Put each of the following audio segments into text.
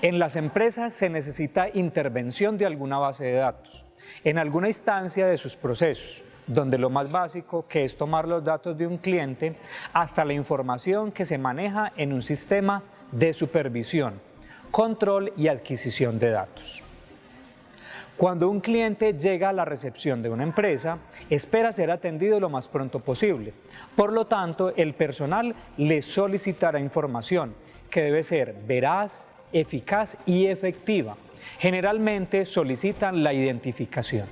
En las empresas se necesita intervención de alguna base de datos, en alguna instancia de sus procesos, donde lo más básico que es tomar los datos de un cliente hasta la información que se maneja en un sistema de supervisión, control y adquisición de datos. Cuando un cliente llega a la recepción de una empresa, espera ser atendido lo más pronto posible. Por lo tanto, el personal le solicitará información que debe ser veraz, eficaz y efectiva. Generalmente solicitan la identificación.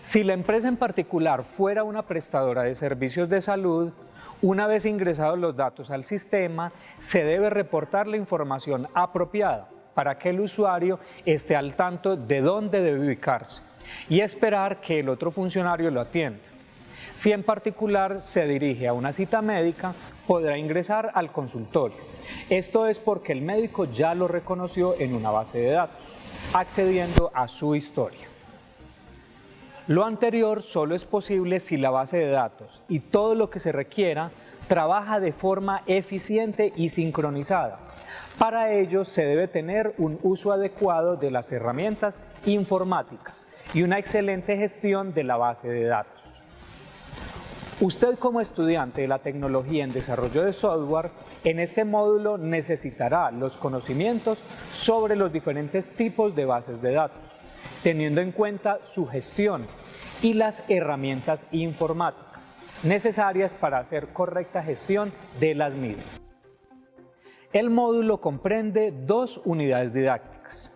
Si la empresa en particular fuera una prestadora de servicios de salud, una vez ingresados los datos al sistema, se debe reportar la información apropiada para que el usuario esté al tanto de dónde debe ubicarse y esperar que el otro funcionario lo atienda. Si en particular se dirige a una cita médica, podrá ingresar al consultorio. Esto es porque el médico ya lo reconoció en una base de datos, accediendo a su historia. Lo anterior solo es posible si la base de datos y todo lo que se requiera trabaja de forma eficiente y sincronizada. Para ello se debe tener un uso adecuado de las herramientas informáticas y una excelente gestión de la base de datos. Usted como estudiante de la tecnología en desarrollo de software, en este módulo necesitará los conocimientos sobre los diferentes tipos de bases de datos, teniendo en cuenta su gestión y las herramientas informáticas necesarias para hacer correcta gestión de las mismas. El módulo comprende dos unidades didácticas.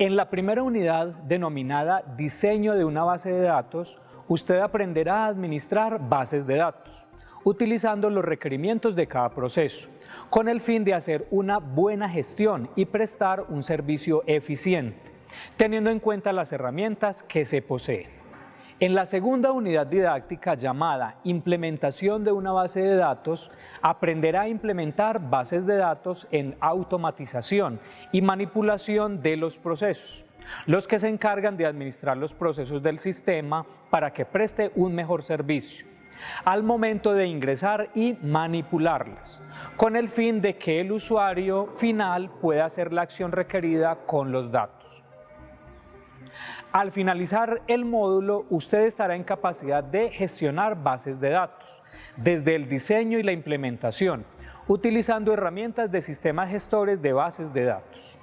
En la primera unidad, denominada Diseño de una base de datos, usted aprenderá a administrar bases de datos, utilizando los requerimientos de cada proceso, con el fin de hacer una buena gestión y prestar un servicio eficiente, teniendo en cuenta las herramientas que se poseen. En la segunda unidad didáctica llamada Implementación de una base de datos, aprenderá a implementar bases de datos en automatización y manipulación de los procesos los que se encargan de administrar los procesos del sistema para que preste un mejor servicio al momento de ingresar y manipularlas, con el fin de que el usuario final pueda hacer la acción requerida con los datos. Al finalizar el módulo, usted estará en capacidad de gestionar bases de datos, desde el diseño y la implementación, utilizando herramientas de sistemas gestores de bases de datos.